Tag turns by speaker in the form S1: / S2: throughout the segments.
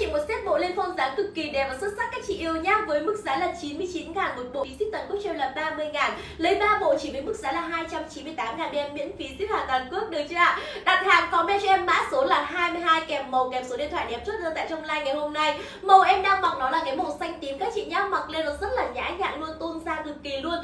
S1: chị một set bộ lên phong giá cực kỳ đẹp và xuất sắc các chị yêu nhá. Với mức giá là 99 ngàn một bộ, phí ship toàn quốc cho em là 30 ngàn. Lấy 3 bộ chỉ với mức giá là 298 ngàn đem miễn phí ship hàng toàn quốc được chưa ạ? Đặt hàng comment cho em mã số là 22 kèm màu kèm số điện thoại đẹp chốt đơn tại trong like ngày hôm nay. Màu em đang mặc nó là cái màu xanh tím các chị nhá. Mặc lên nó rất là nhã nhặn luôn, tôn da cực kỳ luôn.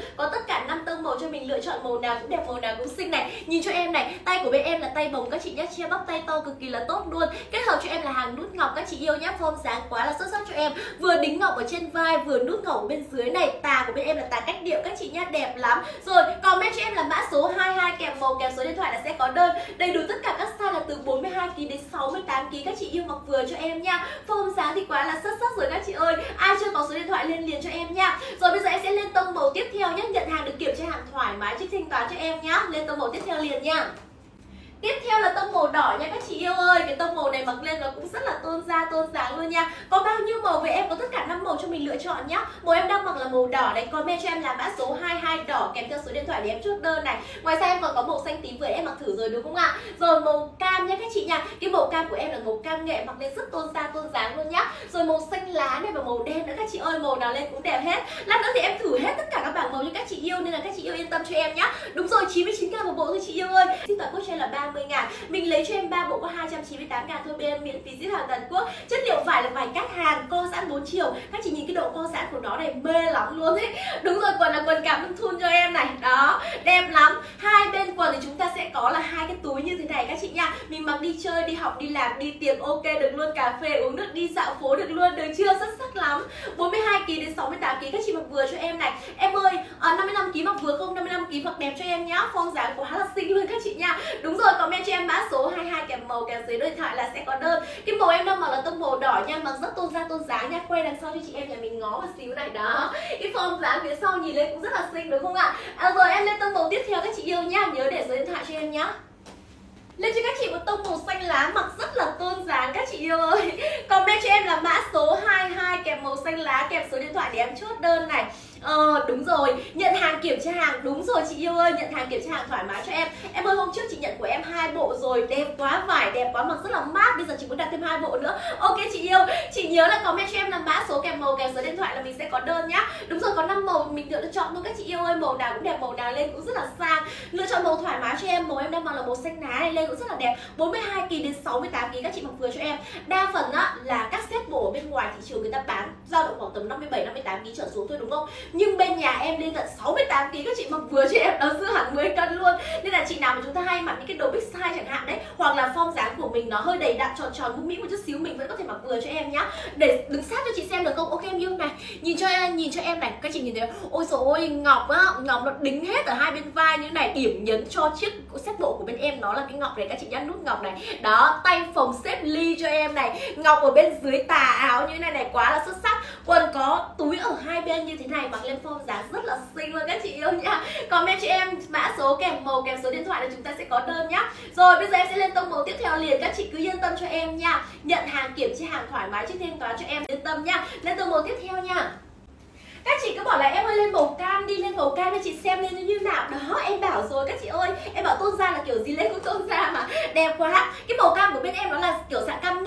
S1: Cho mình lựa chọn màu nào cũng đẹp, màu nào cũng xinh này. Nhìn cho em này, tay của bên em là tay bồng các chị nhé Che bắp tay to cực kỳ là tốt luôn. Kết hợp cho em là hàng nút ngọc các chị yêu nhé Form dáng quá là xuất sắc cho em. Vừa đính ngọc ở trên vai, vừa nút ngọc ở bên dưới này. Tà của bên em là tà cách điệu các chị nhé đẹp lắm. Rồi, comment cho em là mã số 22 kèm màu kèm số điện thoại là sẽ có đơn. Đầy đủ tất cả các size là từ 42kg đến 68kg các chị yêu mặc vừa cho em nha. Form dáng thì quá là xuất sắc rồi các chị ơi. Ai chưa có số điện thoại lên liền cho em nha. Rồi bây giờ em sẽ lên tông màu tiếp theo nhé Nhận hàng được kiểm tra hàng thoải mái trích thanh toán cho em nhá. Lên tông màu tiếp theo liền nha Tiếp theo là tông màu đỏ nha các chị yêu ơi. Cái tông màu này mặc lên nó cũng rất là tôn da, tôn dáng luôn nha. Có bao nhiêu màu về em? Có tất cả 5 màu cho mình lựa chọn nhá. Màu em đang mặc là màu đỏ này. Comment cho em là mã số 22 đỏ. Kèm theo số điện thoại để em chốt đơn này. Ngoài ra em còn có màu xanh tím vừa em mặc thử rồi đúng không ạ? Rồi màu cam nha các chị nha. Cái màu cam của em là màu cam nghệ mặc lên rất tôn da, tôn dáng luôn nhá. Rồi màu xanh lá này và màu đen nữa các chị ơi. Màu nào lên cũng đẹp hết. Lát nữa thì em thử hết tất cả các bảng màu như các chị yêu Nên là các chị yêu yên tâm cho em nhá. Đúng rồi 99 k một bộ thôi chị yêu ơi. Xin toàn quốc cho em là 30 ngàn. Mình lấy cho em 3 bộ có 298 ngàn thôi, bên em miễn phí ship hàng toàn quốc. Chất liệu vải là vải cắt hàng, co giãn 4 chiều. Các chị nhìn cái độ co giãn của nó này mê lắm luôn ấy. Đúng rồi, quần là quần cảm ơn thun cho em này. Đó, đẹp lắm. Hai bên quần thì chúng ta sẽ có là hai cái túi như thế này. Mình mặc đi chơi, đi học, đi làm, đi tiệc ok được luôn Cà phê uống nước, đi dạo phố được luôn Được chưa? Rất sắc lắm. 42kg đến 68kg các chị mặc vừa cho em này. Em ơi, ờ, à, 55kg mặc vừa không? 55kg mặc đẹp cho em nhá. Form dáng quá là xinh luôn các chị nha. Đúng rồi, comment cho em mã số 22 kèm màu kèm dưới điện thoại là sẽ có đơn. Cái màu em đang mặc là tông màu đỏ nha Mặc rất tôn da tôn dáng nha. Quay đằng sau cho chị em nhà mình ngó một xíu này đó. Cái form dáng phía sau nhìn lên cũng rất là xinh đúng không ạ? À, Rồi em lên tông màu tiếp theo các chị yêu nhá Nhớ để dưới điện thoại cho em nhá. Lên cho các chị tông màu xanh lá mặc rất là tôn dáng các chị yêu ơi. Comment cho em là mã số 22 kèm màu xanh lá kèm số điện thoại để em chốt đơn này. Ờ đúng rồi, nhận hàng kiểm tra hàng Đúng rồi chị yêu ơi, nhận hàng kiểm tra hàng thoải mái cho em. Em ơi hôm trước chị nhận của em hai bộ rồi Đẹp quá, vải đẹp quá, mặc rất là mát Bây giờ chị muốn đặt thêm hai bộ nữa. Ok chị yêu, chị nhớ là comment cho em là mã số điện thoại là mình sẽ có đơn nhá Đúng rồi, có năm màu mình lựa chọn luôn các chị yêu ơi Màu nào cũng đẹp, màu nào lên cũng rất là sang Lựa chọn màu thoải mái cho em Màu em đang mặc là màu xanh lá này lên cũng rất là đẹp 42kg đến 68kg các chị mặc vừa cho em Đa phần á là các set bộ ở bên ngoài thị trường người ta bán dao động khoảng tầm 57 58kg trở xuống thôi đúng không? Nhưng bên nhà em lên tận 68 kg các chị mặc vừa cho em đó dư hẳn 10 cân luôn. Nên là chị nào mà chúng ta hay mặc những cái đồ big size chẳng hạn đấy, hoặc là form dáng của mình nó hơi đầy đặn tròn tròn mũm mĩm một chút xíu mình vẫn có thể mặc vừa cho em nhá. Để đứng sát cho chị xem được không? Ok em. Nhìn cho em này, các chị nhìn thấy Ôi dồi ôi ngọc á, ngọc nó đính hết ở hai bên vai như này, điểm nhấn cho chiếc xếp bộ của bên em nó là cái ngọc này các chị nhá, nút ngọc này. Đó, tay phồng xếp ly cho em này, ngọc ở bên dưới tà áo như này này quá là xuất sắc. Quần có túi ở hai bên như thế này mặc lên form dáng rất là xinh luôn các chị yêu nhá. Comment cho em mã số kèm màu kèm số điện thoại là chúng ta sẽ có đơn nhá. Rồi bây giờ em sẽ lên tông màu tiếp theo liền các chị cứ yên tâm cho em nha. Nhận hàng kiểm tra hàng thoải mái trước thanh toán cho em yên tâm nhá lên tông màu tiếp theo nha các chị cứ bảo là em ơi lên màu cam đi lên màu cam cho chị xem lên như nào. Đó, em bảo rồi, các chị ơi. Em bảo tôn da là kiểu gì lên cũng tôn da mà. Đẹp quá. Cái màu cam của bên em nó là kiểu dạng cam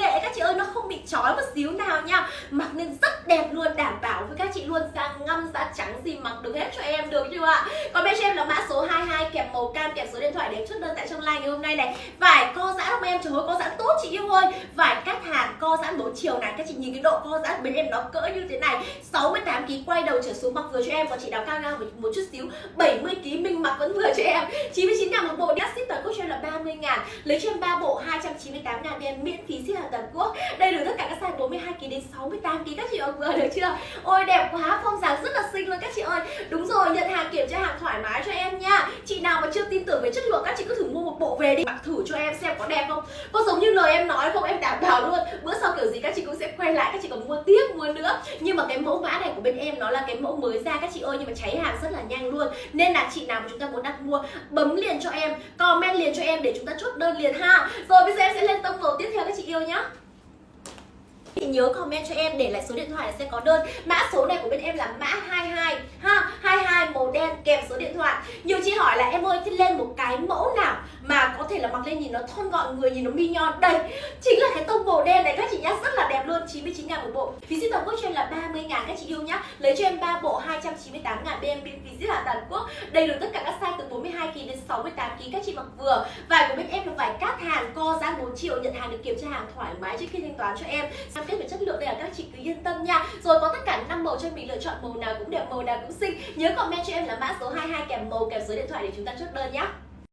S1: không bị chói một xíu nào nha. Mặc nên rất đẹp luôn, đảm bảo với các chị luôn. Da ngâm da trắng gì mặc được hết cho em được chưa ạ? Còn bên cho em là mã số 22 kèm màu cam kèm số điện thoại để chốt đơn tại trong like ngày hôm nay này. Vải co giãn không em? Trời ơi, co giãn tốt chị yêu ơi. Vải cắt hàng, co giãn bốn chiều này. Các chị nhìn cái độ co giãn bên em nó cỡ như thế này. 68 kg quay đầu trở xuống mặc vừa cho em. Còn chị nào cao ngang một chút xíu 70 kg mình mặc vẫn vừa cho em. 99 ngàn một bộ. Đi ship toàn quốc cho em là 30 ngàn. Lấy cho em 3 bộ 298 ngàn em miễn phí ship hàng toàn quốc đây là tất cả các size 42 kg đến 68 kg các chị ơi vừa được chưa? Ôi, đẹp quá, phong dáng rất là xinh luôn, các chị ơi. Đúng rồi, nhận hàng kiểm tra hàng thoải mái cho em nha. Chị nào mà chưa tin tưởng về chất lượng, các chị cứ thử mua một bộ về đi. Mặc thử cho em xem có đẹp không? Có giống như lời em nói không? Em đảm bảo luôn. Bữa sau kiểu gì các chị cũng sẽ quay lại, các chị còn mua tiếp, mua nữa. Nhưng mà cái mẫu mã này của bên em nó là cái mẫu mới ra, các chị ơi. Nhưng mà cháy hàng rất là nhanh luôn. Nên là chị nào mà chúng ta muốn đặt mua, bấm liền cho em, comment liền cho em để chúng ta chốt đơn liền ha. Rồi, bây giờ em sẽ lên tông màu tiếp theo, các chị yêu nhá thì nhớ comment cho em để lại số điện thoại là sẽ có đơn. Mã số này của bên em là mã 22 ha 22 màu đen kèm số điện thoại. Nhiều chị hỏi là, em ơi thì lên một cái mẫu nào mà có thể là mặc lên nhìn nó thon gọn, người nhìn nó mi nhon? Đây, chính là cái tông màu đen này. Các chị nhá, rất là đẹp luôn 99 ngàn một bộ. Phí ship toàn quốc cho em là 30 ngàn, các chị yêu nhá. Lấy cho em 3 bộ 298 ngàn bên em phí ship là toàn quốc. Đầy đủ tất cả các size từ 40 kg đến 68 kg các chị mặc vừa. Vải của bên em là vải cát hàng, co giá 4 triệu, Nhận hàng được kiểm tra hàng thoải mái trước khi thanh toán cho em. Cam kết về chất lượng đây là các chị cứ yên tâm nha. Rồi có tất cả năm màu cho mình lựa chọn màu nào cũng đẹp, màu nào cũng xinh. Nhớ comment cho em là mã số 22 kèm màu kèm số điện thoại để chúng ta chốt đơn nhé